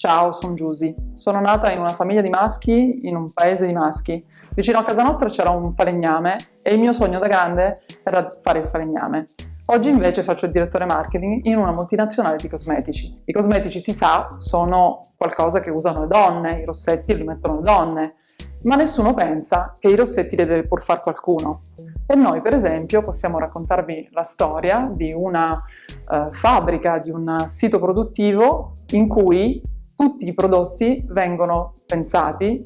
Ciao, sono Giusy. Sono nata in una famiglia di maschi, in un paese di maschi. Vicino a casa nostra c'era un falegname e il mio sogno da grande era fare il falegname. Oggi invece faccio il direttore marketing in una multinazionale di cosmetici. I cosmetici, si sa, sono qualcosa che usano le donne, i rossetti li mettono le donne, ma nessuno pensa che i rossetti li deve pur fare qualcuno. E noi, per esempio, possiamo raccontarvi la storia di una uh, fabbrica, di un sito produttivo in cui tutti i prodotti vengono pensati,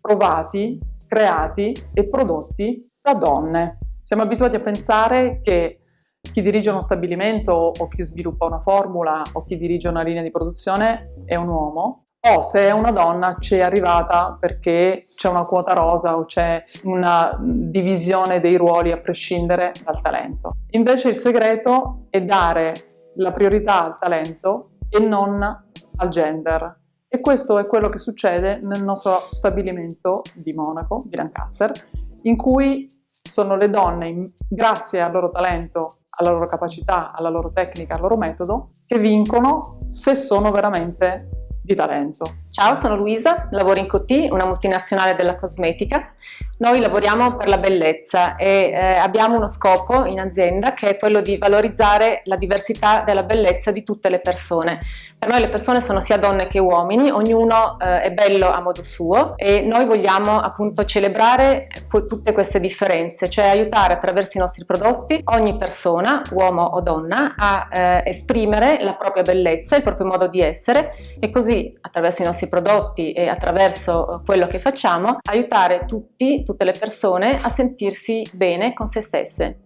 provati, creati e prodotti da donne. Siamo abituati a pensare che chi dirige uno stabilimento o chi sviluppa una formula o chi dirige una linea di produzione è un uomo o se è una donna ci è arrivata perché c'è una quota rosa o c'è una divisione dei ruoli a prescindere dal talento. Invece il segreto è dare la priorità al talento e non al gender. E questo è quello che succede nel nostro stabilimento di Monaco, di Lancaster, in cui sono le donne, grazie al loro talento, alla loro capacità, alla loro tecnica, al loro metodo, che vincono se sono veramente di talento. Ciao, sono Luisa, lavoro in Coty, una multinazionale della cosmetica. Noi lavoriamo per la bellezza e eh, abbiamo uno scopo in azienda che è quello di valorizzare la diversità della bellezza di tutte le persone. Per noi le persone sono sia donne che uomini, ognuno eh, è bello a modo suo e noi vogliamo appunto celebrare tutte queste differenze, cioè aiutare attraverso i nostri prodotti ogni persona, uomo o donna, a eh, esprimere la propria bellezza, il proprio modo di essere e così attraverso i nostri nostri prodotti e attraverso eh, quello che facciamo aiutare tutti, tutte le persone a sentirsi bene con se stesse.